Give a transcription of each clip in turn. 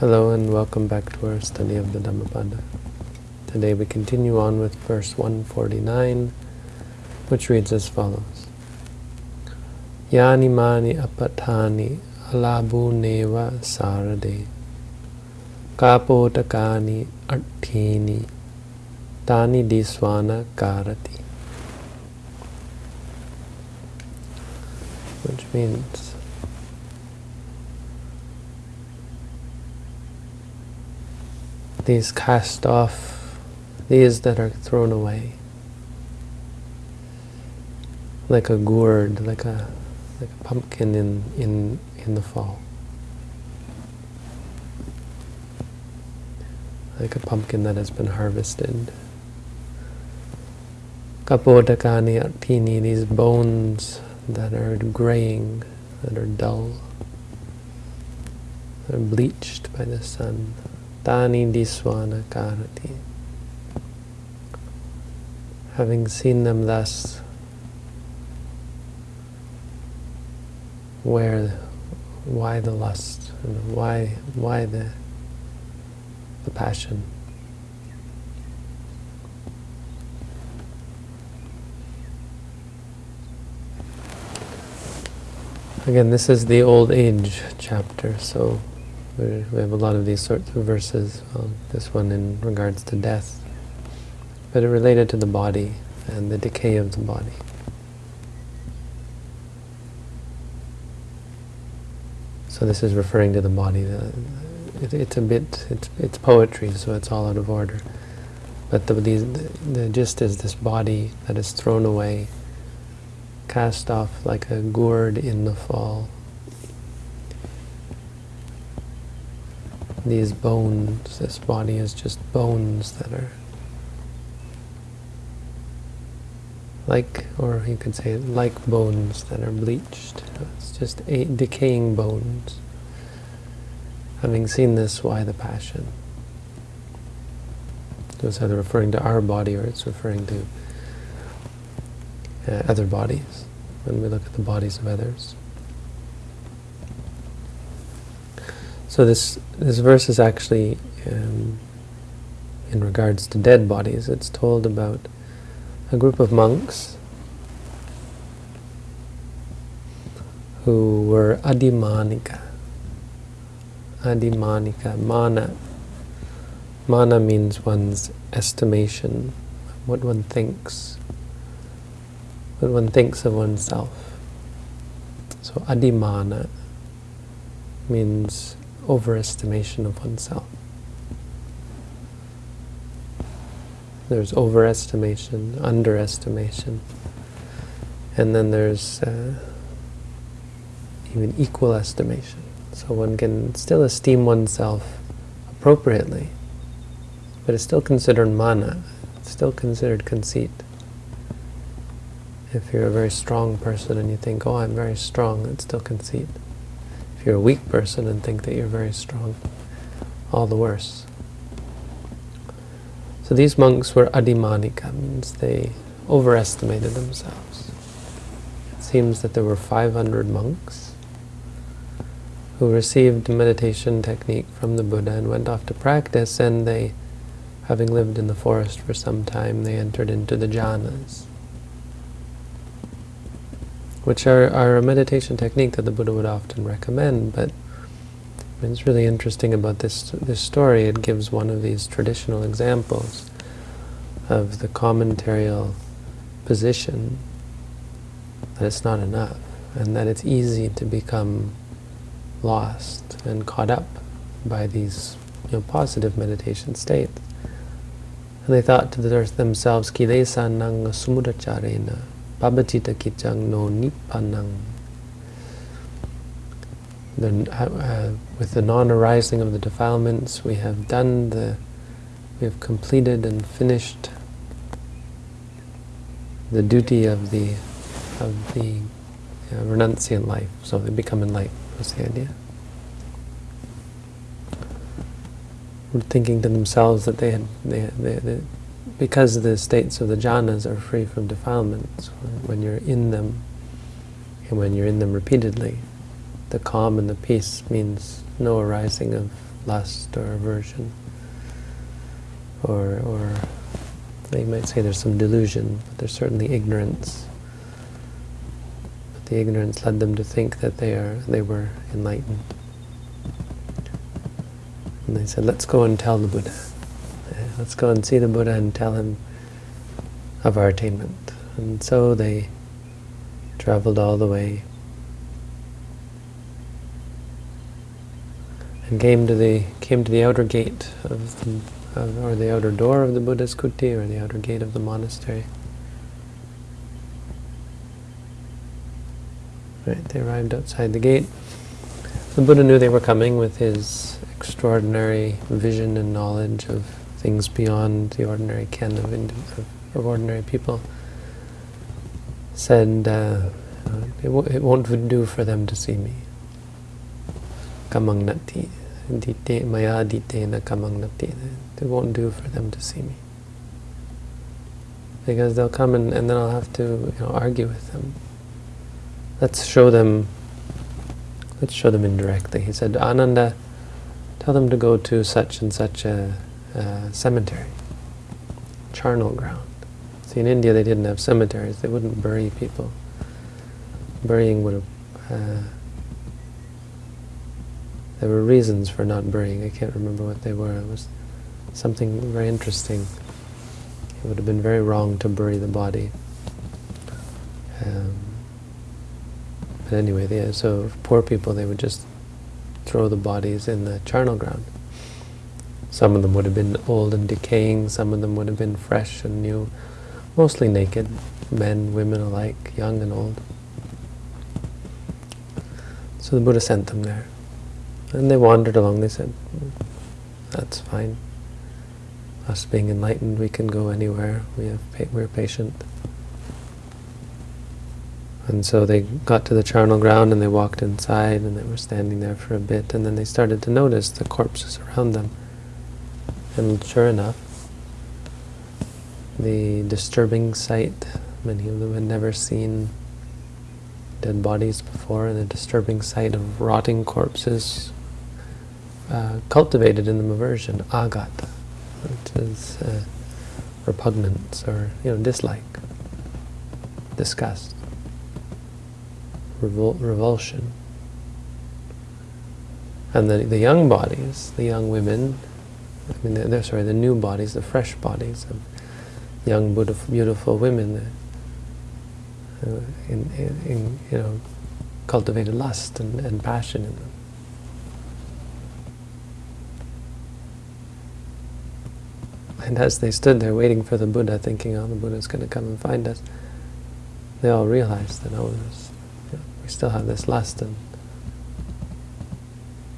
Hello and welcome back to our study of the Dhammapada. Today we continue on with verse 149, which reads as follows. Yani mani apatani alabu neva sarade kapotakani artini tani diswana karati. Which means these cast off, these that are thrown away, like a gourd, like a like a pumpkin in in in the fall, like a pumpkin that has been harvested. Kapodakani artini, these bones that are graying, that are dull, that are bleached by the sun. Tani diswana karati. Having seen them thus, where, why the lust, and why, why the, the passion? Again, this is the old age chapter, so we have a lot of these sorts of verses. Well, this one in regards to death, but it related to the body and the decay of the body. So this is referring to the body. It, it's a bit, it's, it's poetry, so it's all out of order. But the, the, the gist is this body that is thrown away, cast off like a gourd in the fall, these bones, this body is just bones that are like, or you could say like bones that are bleached. It's just decaying bones. Having seen this, why the passion? So it's either referring to our body or it's referring to uh, other bodies, when we look at the bodies of others. So this this verse is actually um, in regards to dead bodies. It's told about a group of monks who were adimanika. Adimanika, mana. Mana means one's estimation, what one thinks, what one thinks of oneself. So adimana means overestimation of oneself. There's overestimation, underestimation, and then there's uh, even equal estimation. So one can still esteem oneself appropriately, but it's still considered mana, it's still considered conceit. If you're a very strong person and you think, oh, I'm very strong, it's still conceit. You're a weak person and think that you're very strong, all the worse. So these monks were adimanika, means they overestimated themselves. It seems that there were 500 monks who received meditation technique from the Buddha and went off to practice, and they, having lived in the forest for some time, they entered into the jhanas which are, are a meditation technique that the Buddha would often recommend, but it's really interesting about this this story. It gives one of these traditional examples of the commentarial position that it's not enough, and that it's easy to become lost and caught up by these you know, positive meditation states. And they thought to themselves, kilesa nang samudacharena Pabachita kichang no nippanang. The, uh, with the non-arising of the defilements, we have done the, we have completed and finished the duty of the, of the uh, renunciant life. So they become enlightened. Was the idea? Thinking to themselves that they had, they, they, they because the states of the jhanas are free from defilements, when you're in them, and when you're in them repeatedly, the calm and the peace means no arising of lust or aversion, or or you might say there's some delusion, but there's certainly ignorance. But the ignorance led them to think that they are they were enlightened. And they said, let's go and tell the Buddha. Let's go and see the Buddha and tell him of our attainment. And so they traveled all the way and came to the came to the outer gate of the, or the outer door of the Buddha's kuti or the outer gate of the monastery. Right, they arrived outside the gate. The Buddha knew they were coming with his extraordinary vision and knowledge of things beyond the ordinary ken of, of, of ordinary people. Said, uh, it, it won't do for them to see me kamang nati. Dite, maya dite na kamang nati. It won't do for them to see me. Because they'll come and, and then I'll have to you know, argue with them. Let's show them, let's show them indirectly. He said, Ananda, tell them to go to such and such a, a cemetery, charnel ground. See, in India they didn't have cemeteries. They wouldn't bury people. Burying would have uh, there were reasons for not burying. I can't remember what they were. It was something very interesting. It would have been very wrong to bury the body. Um, but anyway, so poor people, they would just throw the bodies in the charnel ground. Some of them would have been old and decaying, some of them would have been fresh and new, mostly naked, men, women alike, young and old. So the Buddha sent them there. And they wandered along, they said, that's fine. Us being enlightened, we can go anywhere, we have we're patient. And so they got to the charnel ground and they walked inside and they were standing there for a bit and then they started to notice the corpses around them. And sure enough, the disturbing sight, many of them had never seen dead bodies before, and the disturbing sight of rotting corpses uh, cultivated in them aversion, agata, which is uh, repugnance or you know dislike, disgust, revol revulsion. And the, the young bodies, the young women, I mean, they're, they're, sorry, the new bodies, the fresh bodies of young, beautiful, beautiful women, uh, in, in, in, you know, cultivated lust and, and passion in them. And as they stood there waiting for the Buddha, thinking, oh, the Buddha's going to come and find us, they all realized that, oh, you know, we still have this lust. And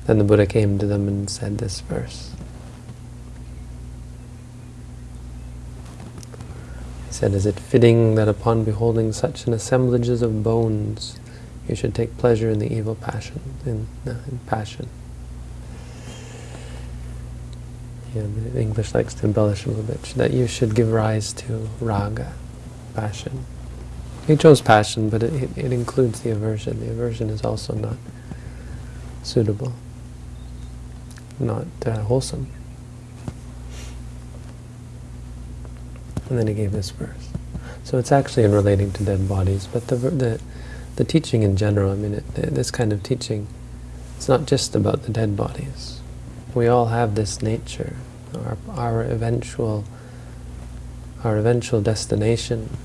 then the Buddha came to them and said this verse. He said, Is it fitting that upon beholding such an assemblages of bones, you should take pleasure in the evil passion, in, uh, in passion? the English likes to embellish a little bit, that you should give rise to raga, passion. He chose passion, but it, it, it includes the aversion. The aversion is also not suitable, not uh, wholesome. And then he gave this verse. So it's actually in relating to dead bodies, but the the, the teaching in general, I mean, it, this kind of teaching, it's not just about the dead bodies. We all have this nature our, our eventual our eventual destination,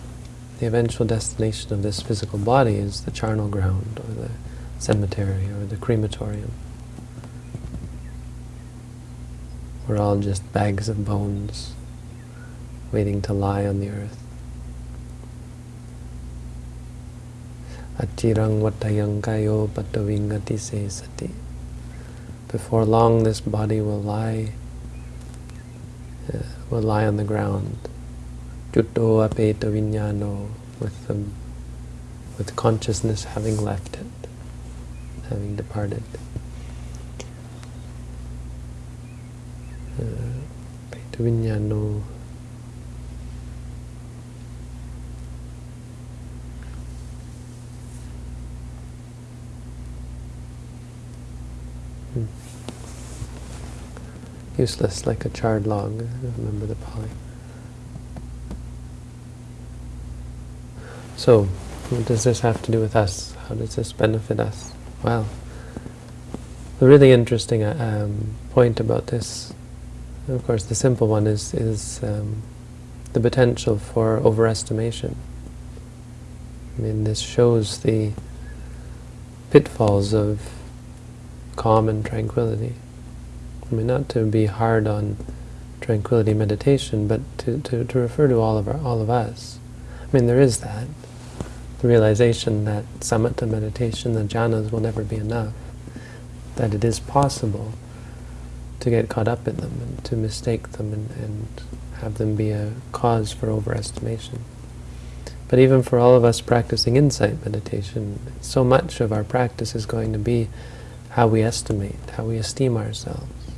the eventual destination of this physical body is the charnel ground or the cemetery or the crematorium. We're all just bags of bones waiting to lie on the earth. Achirang vatayang kayo patavingati se sati. Before long this body will lie uh, will lie on the ground. Jutto apeta vinyano, with, the, with consciousness having left it, having departed. Uh. Useless like a charred log. Remember the Pali. So, what does this have to do with us? How does this benefit us? Well, the really interesting uh, um, point about this, of course the simple one is, is um, the potential for overestimation. I mean, this shows the pitfalls of calm and tranquility. I mean, not to be hard on tranquility meditation, but to, to, to refer to all of our, all of us. I mean, there is that. The realization that samatha meditation, the jhanas will never be enough. That it is possible to get caught up in them and to mistake them and, and have them be a cause for overestimation. But even for all of us practicing insight meditation, so much of our practice is going to be how we estimate, how we esteem ourselves.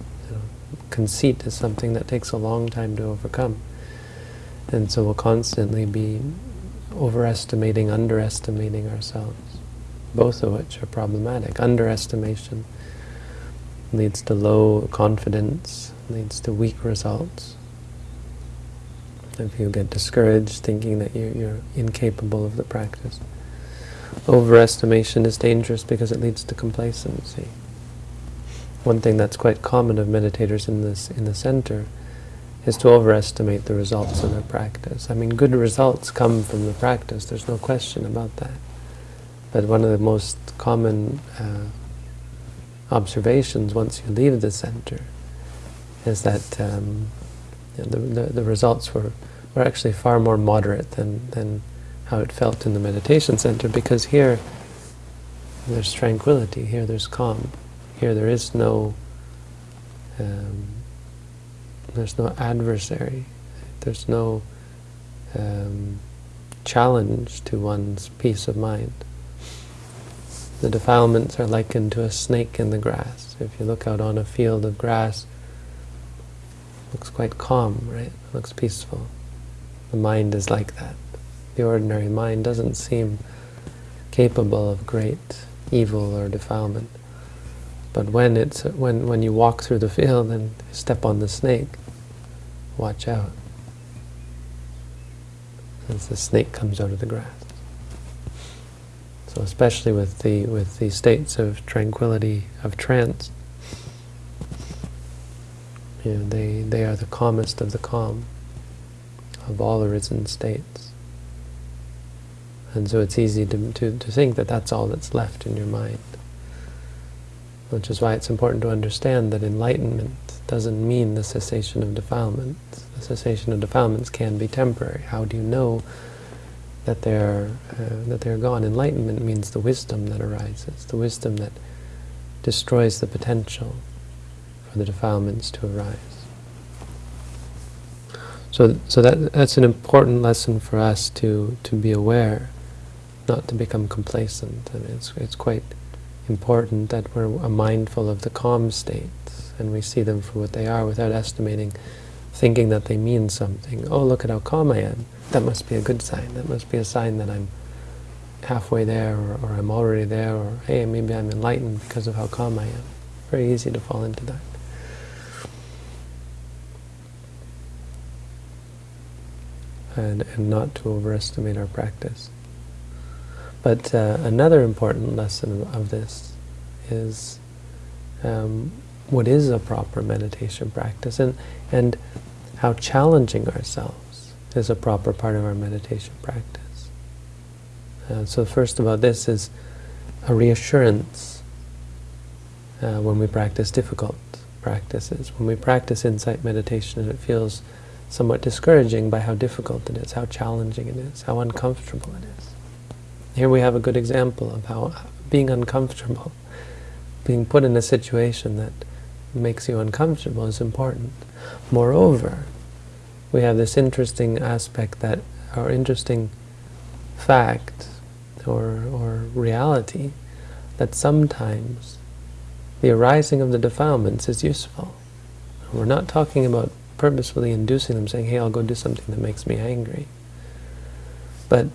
Conceit is something that takes a long time to overcome. And so we'll constantly be overestimating, underestimating ourselves, both of which are problematic. Underestimation leads to low confidence, leads to weak results. If you get discouraged, thinking that you're, you're incapable of the practice. Overestimation is dangerous because it leads to complacency. One thing that's quite common of meditators in this in the center is to overestimate the results of their practice. I mean, good results come from the practice, there's no question about that. But one of the most common uh, observations once you leave the center is that um, you know, the, the, the, results were, were actually far more moderate than, than how it felt in the meditation center because here there's tranquility, here there's calm, here there is no um, there's no adversary, there's no um, challenge to one's peace of mind. The defilements are likened to a snake in the grass. If you look out on a field of grass, it looks quite calm, right? It looks peaceful. The mind is like that. The ordinary mind doesn't seem capable of great evil or defilement. But when it's when when you walk through the field and step on the snake, watch out. As the snake comes out of the grass. So especially with the with the states of tranquility of trance, you know, they they are the calmest of the calm of all arisen states. And so it's easy to, to, to think that that's all that's left in your mind. Which is why it's important to understand that enlightenment doesn't mean the cessation of defilements. The cessation of defilements can be temporary. How do you know that they're uh, that they're gone. Enlightenment means the wisdom that arises, the wisdom that destroys the potential for the defilements to arise. So, so that that's an important lesson for us to to be aware, not to become complacent. I mean, it's it's quite important that we're mindful of the calm states and we see them for what they are without estimating, thinking that they mean something. Oh, look at how calm I am that must be a good sign. That must be a sign that I'm halfway there, or, or, I'm already there, or hey, maybe I'm enlightened because of how calm I am. Very easy to fall into that. And, and not to overestimate our practice. But uh, another important lesson of this is um, what is a proper meditation practice, and, and how challenging ourselves is a proper part of our meditation practice. Uh, so first about this is a reassurance uh, when we practice difficult practices. When we practice insight meditation and it feels somewhat discouraging by how difficult it is, how challenging it is, how uncomfortable it is. Here we have a good example of how being uncomfortable, being put in a situation that makes you uncomfortable is important. Moreover, we have this interesting aspect that, or interesting fact, or, or reality, that sometimes the arising of the defilements is useful. We're not talking about purposefully inducing them, saying, hey, I'll go do something that makes me angry. But,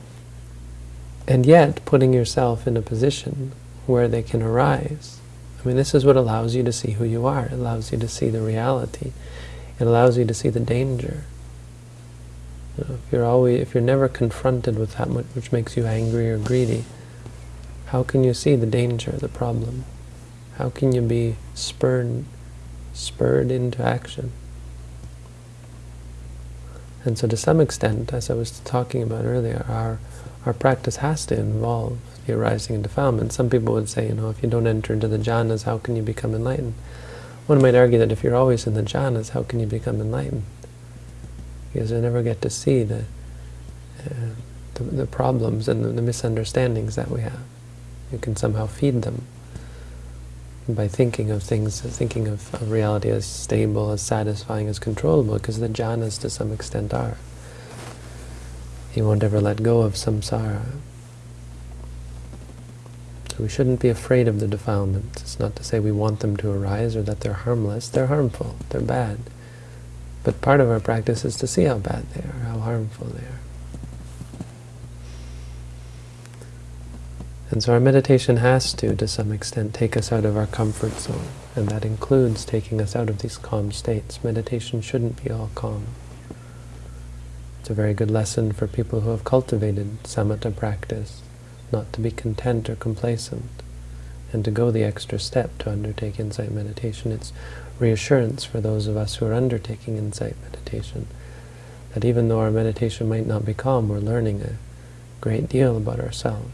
and yet, putting yourself in a position where they can arise I mean, this is what allows you to see who you are. It allows you to see the reality. It allows you to see the danger. You know, if you're always, if you're never confronted with that which makes you angry or greedy, how can you see the danger, the problem? How can you be spurred, spurred into action? And so to some extent, as I was talking about earlier, our, our practice has to involve the arising and defilement. Some people would say, you know, if you don't enter into the jhanas, how can you become enlightened? One might argue that if you're always in the jhanas, how can you become enlightened? Because you never get to see the, uh, the, the, problems and the, the misunderstandings that we have. You can somehow feed them by thinking of things, thinking of, of, reality as stable, as satisfying, as controllable, because the jhanas to some extent are. He won't ever let go of samsara. So we shouldn't be afraid of the defilements. It's not to say we want them to arise or that they're harmless. They're harmful. They're bad. But part of our practice is to see how bad they are, how harmful they are. And so our meditation has to, to some extent, take us out of our comfort zone. And that includes taking us out of these calm states. Meditation shouldn't be all calm. It's a very good lesson for people who have cultivated samatha practice, not to be content or complacent, and to go the extra step to undertake insight meditation. It's reassurance for those of us who are undertaking insight meditation, that even though our meditation might not be calm, we're learning a great deal about ourselves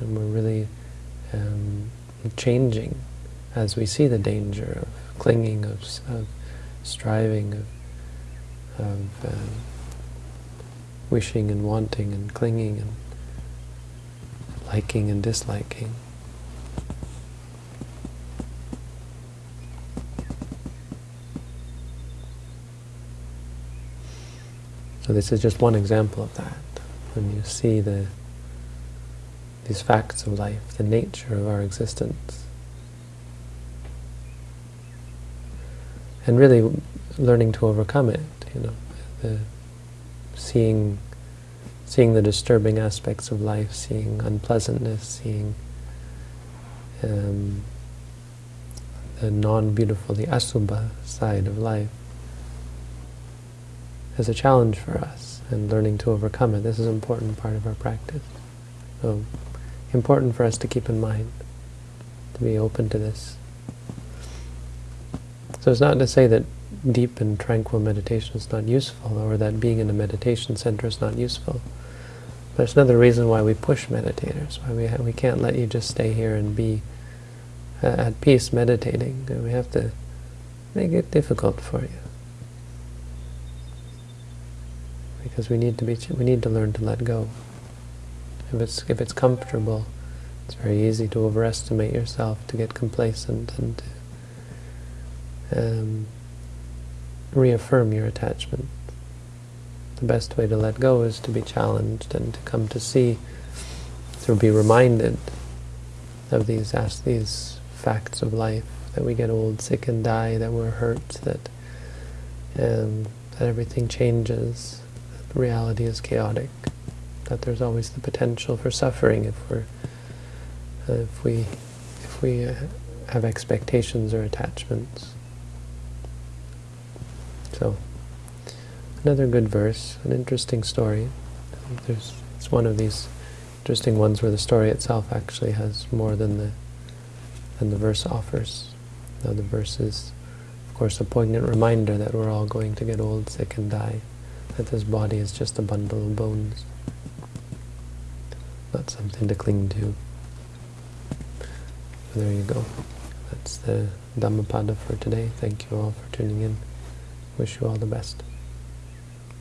and we're really um, changing as we see the danger of clinging, of, of striving, of, of uh, wishing and wanting and clinging and liking and disliking. So this is just one example of that. When you see the these facts of life, the nature of our existence. And really learning to overcome it, you know, the seeing seeing the disturbing aspects of life, seeing unpleasantness, seeing um, the non-beautiful, the asubha side of life as a challenge for us and learning to overcome it. This is an important part of our practice. So important for us to keep in mind, to be open to this. So it's not to say that deep and tranquil meditation is not useful, or that being in a meditation center is not useful. But it's another reason why we push meditators, why we, we can't let you just stay here and be uh, at peace meditating. We have to make it difficult for you. Because we need to be, we need to learn to let go. If it's, if it's comfortable, it's very easy to overestimate yourself, to get complacent, and to um, reaffirm your attachment. The best way to let go is to be challenged and to come to see, to be reminded of these, these facts of life, that we get old, sick, and die, that we're hurt, that, um, that everything changes, that reality is chaotic that there's always the potential for suffering if we're uh, if we if we uh, have expectations or attachments. So another good verse, an interesting story. There's it's one of these interesting ones where the story itself actually has more than the than the verse offers. Now the verse is, of course, a poignant reminder that we're all going to get old, sick, and die. That this body is just a bundle of bones not something to cling to. there you go. That's the Dhammapada for today. Thank you all for tuning in. Wish you all the best.